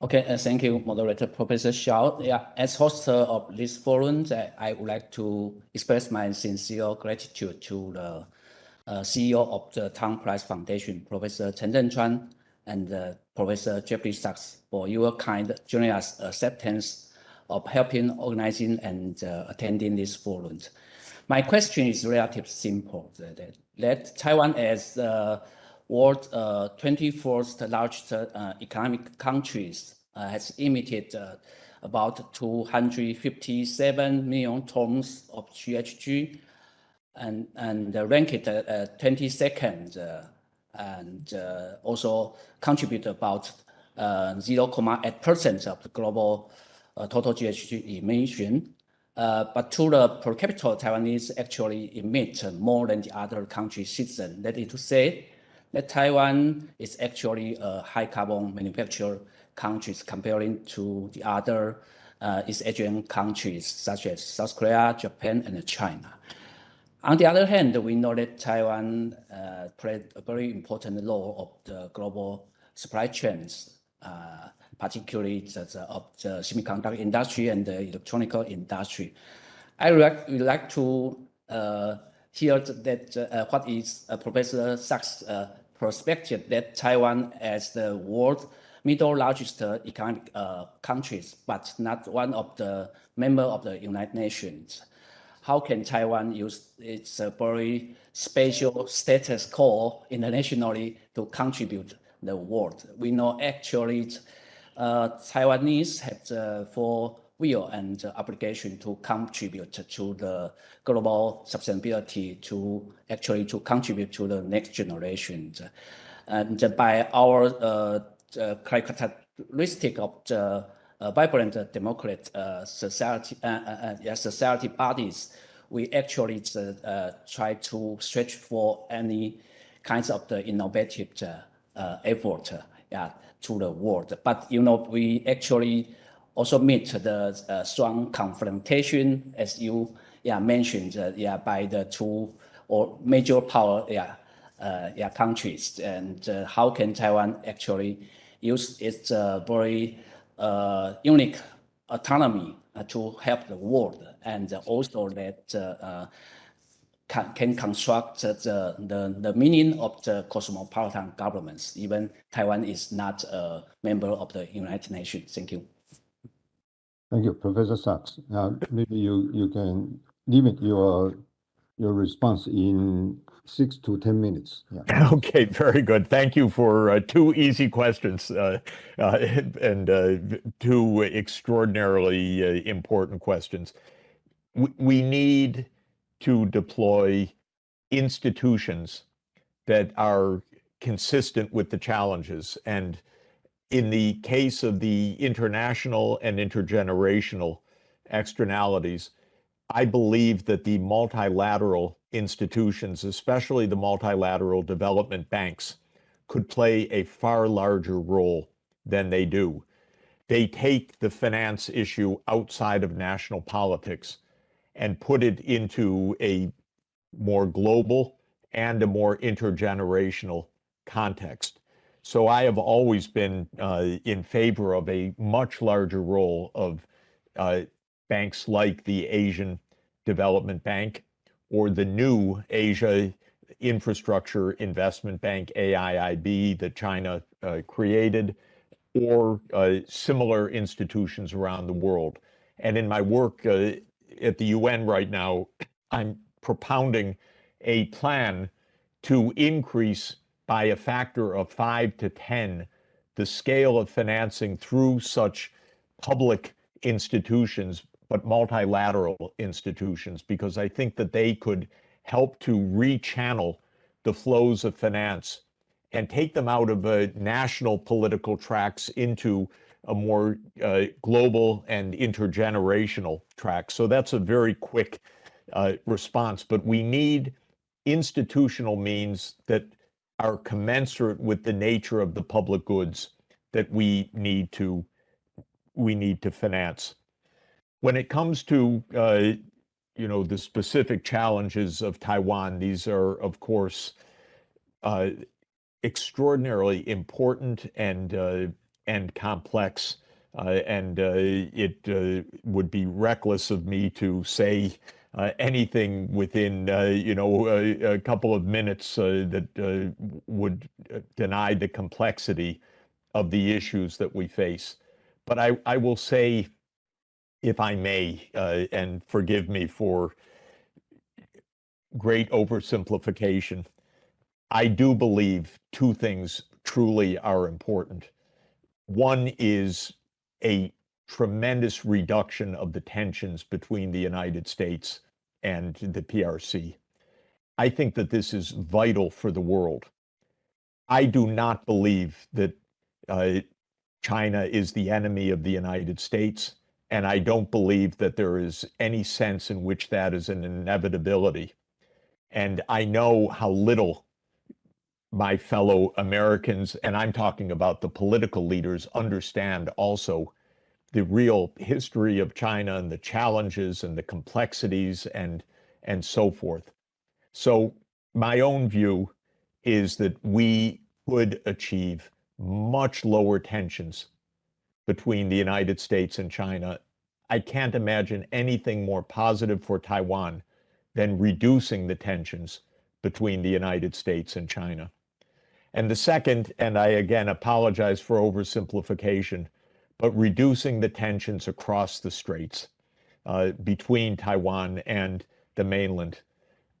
Okay, uh, thank you, moderator Professor Shaw. Yeah, as host of this forum, I, would like to express my sincere gratitude to the uh, CEO of the Tang Prize Foundation, Professor Chen Zhenchuan, and uh, Professor Jeffrey Sachs for your kind generous acceptance of helping organizing and uh, attending this forum. My question is relatively simple, that, that Taiwan as the world uh, 24th largest uh, economic countries uh, has emitted uh, about 257 million tons of GHG and, and ranked uh, 22nd uh, and uh, also contribute about 0.8% of the global total GHG emission. but to the per capita, Taiwanese actually emit more than the other countries' citizens. That is to say, that Taiwan is actually a high carbon manufacturer countries comparing to the other uh, East Asian countries such as South Korea, Japan, and China. On the other hand, we know that Taiwan uh, played a very important role of the global supply chains, uh, particularly the, the, of the semiconductor industry and the electronic industry. I would like, would like to uh, hear that uh, what is uh, Professor Sachs' perspective that Taiwan as the world middle largest economic countries, but not one of the member of the United Nations how can Taiwan use its uh, very special status quo internationally to contribute the world? We know actually uh, Taiwanese have the full will and obligation to contribute to the global sustainability, to actually to contribute to the next generation. And by our uh, characteristic of the uh, vibrant uh, democratic uh, society, yeah, society bodies, we actually try to search for any kinds of the innovative effort yeah, to the world. But you know, we actually also meet the uh, strong confrontation, as you yeah mentioned, uh, yeah, by the two or major power yeah uh, yeah countries, and how can Taiwan actually use its very uh, unique autonomy uh, to help the world and also that uh, can, can construct the, the, the meaning of the cosmopolitan governments. Even Taiwan is not a member of the United Nations. Thank you. Thank you, Professor Sachs. Now, maybe you, you can limit your your response in six to 10 minutes. Yeah. Okay, very good. Thank you for uh, two easy questions uh, uh, and uh, two extraordinarily uh, important questions. We, we need to deploy institutions that are consistent with the challenges. And in the case of the international and intergenerational externalities, I believe that the multilateral institutions, especially the multilateral development banks, could play a far larger role than they do. They take the finance issue outside of national politics and put it into a more global and a more intergenerational context. So I have always been uh, in favor of a much larger role of uh, banks like the Asian Development Bank or the new Asia Infrastructure Investment Bank, AIIB, that China uh, created, or uh, similar institutions around the world. And in my work uh, at the UN right now, I'm propounding a plan to increase by a factor of five to 10 the scale of financing through such public institutions but multilateral institutions, because I think that they could help to rechannel the flows of finance and take them out of a national political tracks into a more uh, global and intergenerational track. So that's a very quick uh, response, but we need institutional means that are commensurate with the nature of the public goods that we need to we need to finance. When it comes to uh, you know the specific challenges of Taiwan, these are of course uh, extraordinarily important and uh, and complex. Uh, and uh, it uh, would be reckless of me to say uh, anything within uh, you know a, a, couple of minutes uh, that would deny the complexity of the issues that we face. But I, I will say, if I may, and forgive me for great oversimplification, I do believe two things truly are important. One is a tremendous reduction of the tensions between the United States and the PRC. I think that this is vital for the world. I do not believe that uh, China is the enemy of the United States, and I don't believe that there is any sense in which that is an inevitability. And I know how little my fellow Americans, and I'm talking about the political leaders, understand also the real history of China and the challenges and the complexities and and so forth. So my own view is that we could achieve much lower tensions between the United States and China. I can't imagine anything more positive for Taiwan than reducing the tensions between the United States and China. And the second, and I again apologize for oversimplification, but reducing the tensions across the straits uh, between Taiwan and the mainland,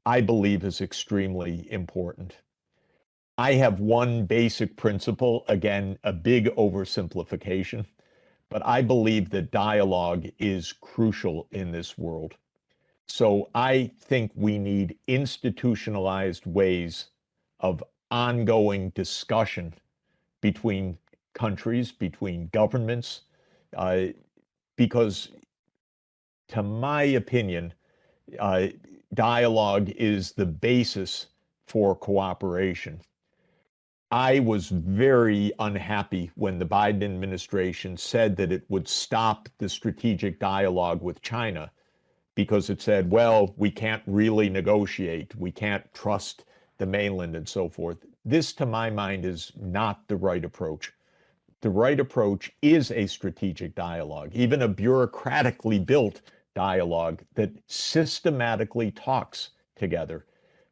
I believe is extremely important. I have one basic principle, again, a big oversimplification, but I believe that dialogue is crucial in this world. So I think we need institutionalized ways of ongoing discussion between countries, between governments, uh, because, to my opinion, uh, dialogue is the basis for cooperation. I was very unhappy when the Biden administration said that it would stop the strategic dialogue with China because it said, well, we can't really negotiate, we can't trust the mainland and so forth. This, to my mind, is not the right approach the right approach is a strategic dialogue, even a bureaucratically built dialogue that systematically talks together.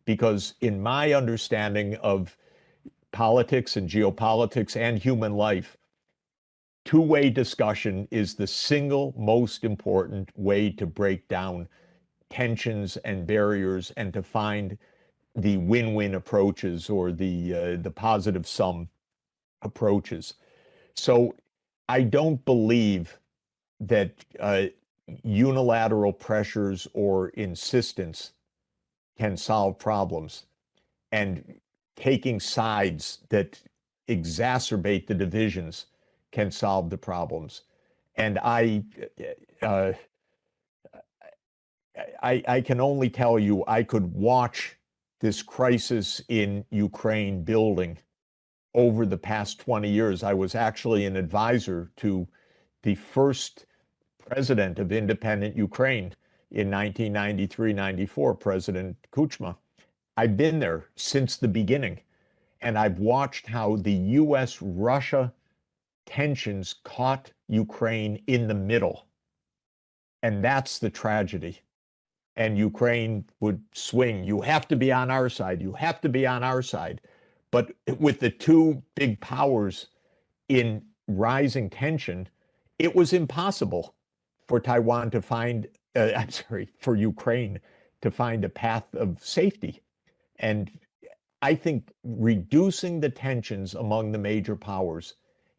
Because, in my understanding of politics and geopolitics and human life, two way discussion is the single most important way to break down tensions and barriers and to find the win win approaches or the, uh, the positive sum approaches. So I don't believe that uh, unilateral pressures or insistence can solve problems. And taking sides that exacerbate the divisions can solve the problems. And I, uh, I, I can only tell you, I could watch this crisis in Ukraine building over the past 20 years. I was actually an advisor to the first president of independent Ukraine in 1993 94, President Kuchma. I've been there since the beginning, and I've watched how the US Russia tensions caught Ukraine in the middle. And that's the tragedy. And Ukraine would swing. You have to be on our side. You have to be on our side. But with the two big powers in rising tension, it was impossible for Taiwan to find, uh, I'm sorry, for Ukraine to find a path of safety. And I think reducing the tensions among the major powers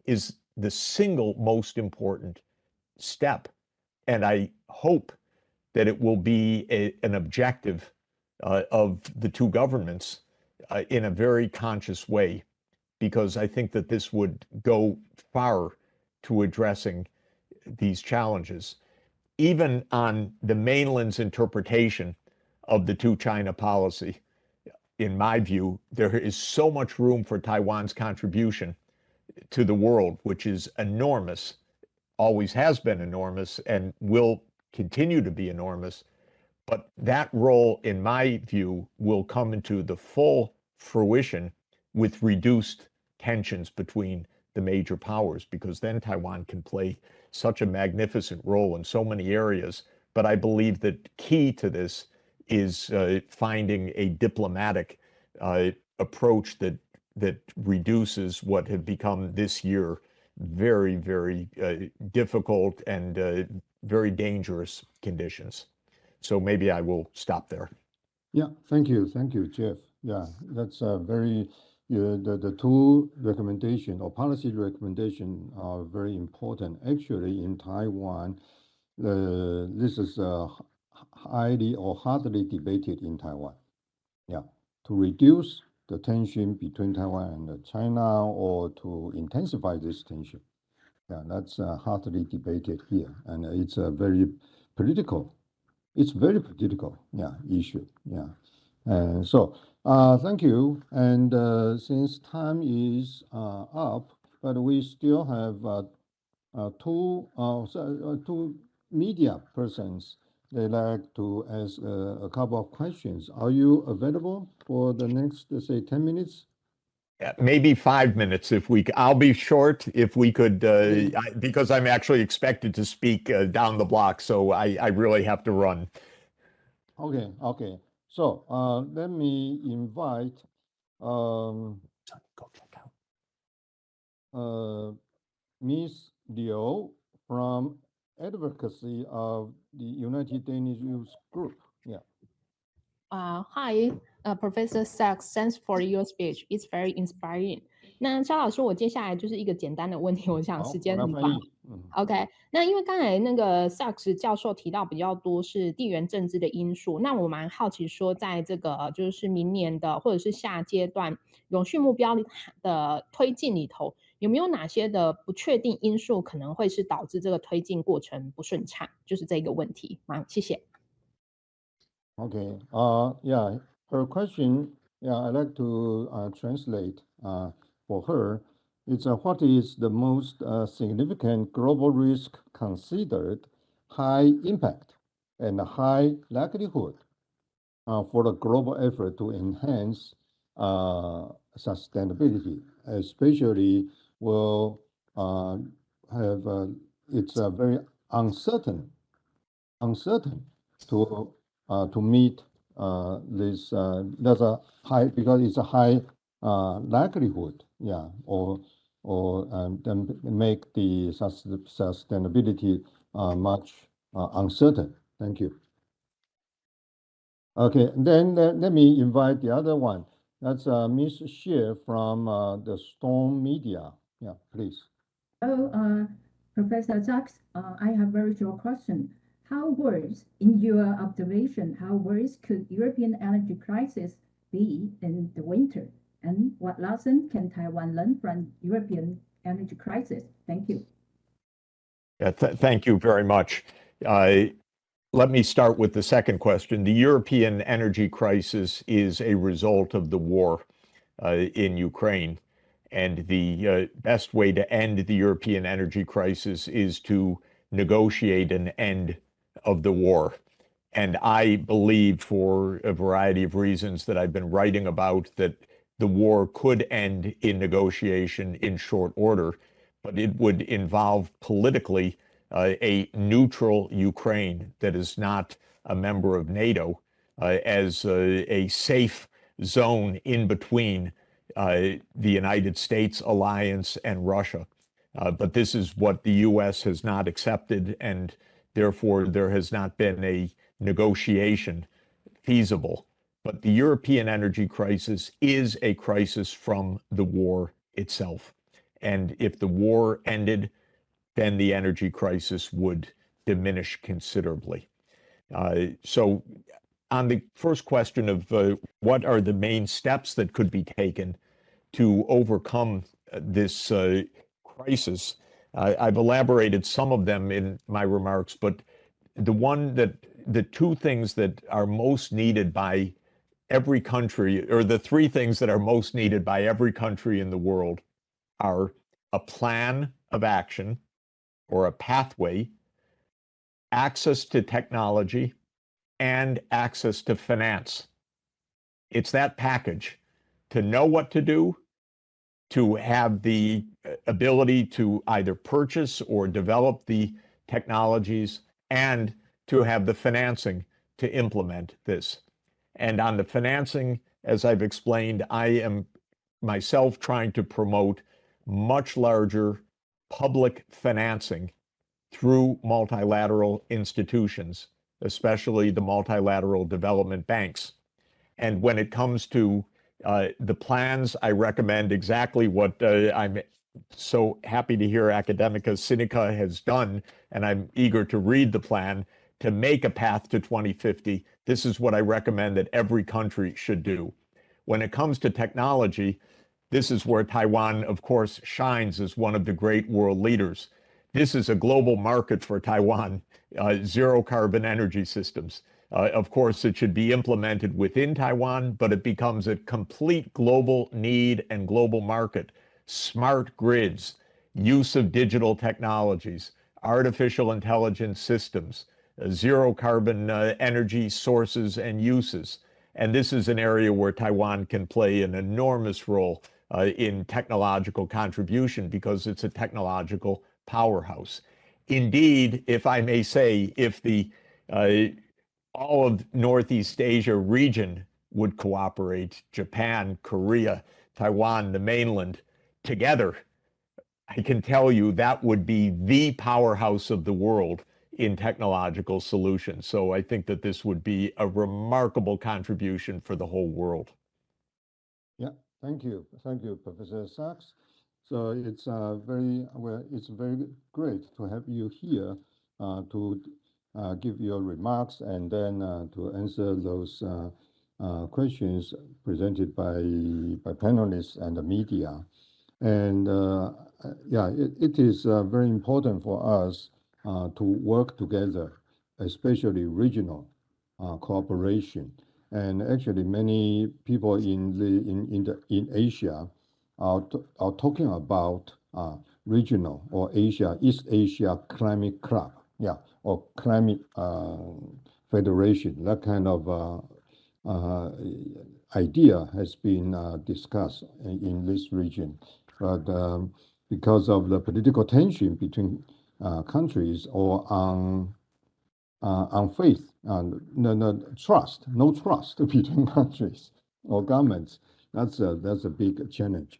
is the single most important step. And I hope that it will be a, an objective uh, of the two governments uh, in a very conscious way. because I think that this would go far to addressing these challenges. Even on the mainland's interpretation of the two China policy, in my view, there is so much room for Taiwan's contribution to the world, which is enormous, always has been enormous, and will continue to be enormous. But that role, in my view, will come into the full fruition with reduced tensions between the major powers, because then Taiwan can play such a magnificent role in so many areas. But I believe that key to this is uh, finding a diplomatic uh, approach that that reduces what have become this year very, very uh, difficult and uh, very dangerous conditions. So maybe I will stop there. Yeah, thank you, thank you, Jeff. Yeah, that's a very the the two recommendation or policy recommendation are very important. Actually, in Taiwan, uh, this is uh, highly or hardly debated in Taiwan. Yeah, to reduce the tension between Taiwan and China or to intensify this tension. Yeah, that's uh, hardly debated here, and it's a very political. It's very political, yeah, issue. Yeah, and so uh, thank you. And uh, since time is uh, up, but we still have uh, uh, two uh, so, uh, two media persons they like to ask uh, a couple of questions. Are you available for the next, say, 10 minutes? Yeah, maybe five minutes if we, I'll be short if we could, uh, I- because I'm actually expected to speak uh, down the block, so I, I really have to run. Okay, okay. So uh, let me invite um, Go check out. uh, Ms. Liu from Advocacy of the United Danish Youth Group. Yeah. Uh, hi, uh, Professor Sachs. Thanks for your speech. It's very inspiring. 那肖老师，我接下来就是一个简单的问题，我想好，时我来翻间很短。 OK，那因为刚才那个 Sachs 教授提到比较多是地缘政治的因素，那我蛮好奇说，在这个就是明年的或者是下阶段永续目标的推进里头，有没有哪些的不确定因素可能会是导致这个推进过程不顺畅？就是这个问题。好，谢谢。Okay, uh, yeah, her question, yeah, I'd like to uh, translate uh, for her. It's uh, what is the most uh, significant global risk considered high impact and high likelihood uh, for the global effort to enhance uh, sustainability, especially will have it's very uncertain, uncertain to to meet this, there's a high, because it's a high likelihood, yeah, or, or um, make the sustainability uh, much uh, uncertain. Thank you. Okay, then let, let me invite the other one. That's uh, Ms. Xie from uh, the Storm Media. Yeah, please. Hello, uh, Professor Sachs. Uh, I have very short question. How worse, in your observation, how worse could European energy crisis be in the winter? And what lesson can Taiwan learn from European energy crisis? Thank you. Yeah, th- thank you very much. Uh, let me start with the second question. The European energy crisis is a result of the war uh, in Ukraine. And the uh, best way to end the European energy crisis is to negotiate an end of the war. And I believe, for a variety of reasons that I've been writing about, that the war could end in negotiation in short order, but it would involve politically uh, a neutral Ukraine that is not a member of NATO uh, as a, a safe zone in between uh, the United States alliance and Russia. Uh, but this is what the U.S. has not accepted, and therefore there has not been a negotiation feasible. But the European energy crisis is a crisis from the war itself. And if the war ended, then the energy crisis would diminish considerably. Uh, so, on the first question of uh, what are the main steps that could be taken, to overcome uh, this uh, crisis. I've elaborated some of them in my remarks, but the one that, the two things that are most needed by every country, or the three things that are most needed by every country in the world are a plan of action or a pathway, access to technology, and access to finance. It's that package to know what to do, to have the uh, ability to either purchase or develop the technologies, and to have the financing to implement this. And on the financing, as I've explained, I am myself trying to promote much larger public financing through multilateral institutions, especially the multilateral development banks. And when it comes to uh, the plans, I recommend exactly what uh, I'm so happy to hear Academia Sinica has done, and I'm eager to read the plan to make a path to 2050. This is what I recommend that every country should do. When it comes to technology, this is where Taiwan, of course, shines as one of the great world leaders. This is a global market for Taiwan, uh, zero carbon energy systems. Uh, of course, it should be implemented within Taiwan, but it becomes a complete global need and global market. Smart grids, use of digital technologies, artificial intelligence systems, zero carbon uh, energy sources and uses. And this is an area where Taiwan can play an enormous role uh, in technological contribution because it's a technological powerhouse. Indeed, if I may say, if the uh, all of Northeast Asia region would cooperate, Japan, Korea, Taiwan, the mainland, together, I can tell you that would be the powerhouse of the world in technological solutions. So I think that this would be a remarkable contribution for the whole world. Yeah, thank you. Thank you, Professor Sachs. So it's uh, very well, it's very great to have you here uh, to uh, give your remarks and then uh, to answer those uh, uh, questions presented by by panelists and the media. And yeah, it, it is very important for us to work together, especially regional cooperation. And actually, many people in the in in the in Asia are are talking about uh, regional or Asia East Asia Climate Club, yeah, or climate uh, federation. That kind of uh, uh idea has been uh, discussed in, in, this region, but um, because of the political tension between uh, countries or on on faith and no, no trust, no trust between countries or governments. That's a that's a big challenge.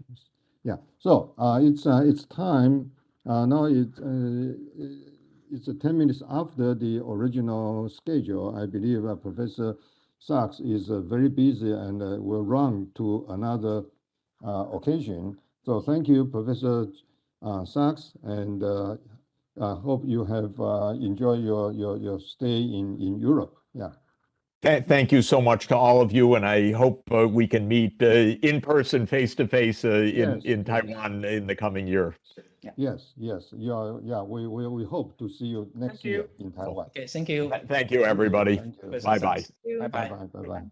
Yeah. So uh, it's uh, it's time uh, now. It it's 10 minutes after the original schedule. I believe uh, Professor Sachs is uh, very busy and uh, will run to another occasion. So thank you, Professor Sachs, and I hope you have enjoyed your, your, your stay in, in Europe. Yeah. Thank you so much to all of you, and I hope uh, we can meet uh, in person, face to face, uh, in Yes. in Taiwan in the coming year. Yes, yes, yeah, yeah, we, we, we hope to see you next you. year in Taiwan. Okay, thank you. Thank you, everybody. Thank you. Professor Bye-bye. Sachs. Bye-bye. Bye-bye, bye-bye.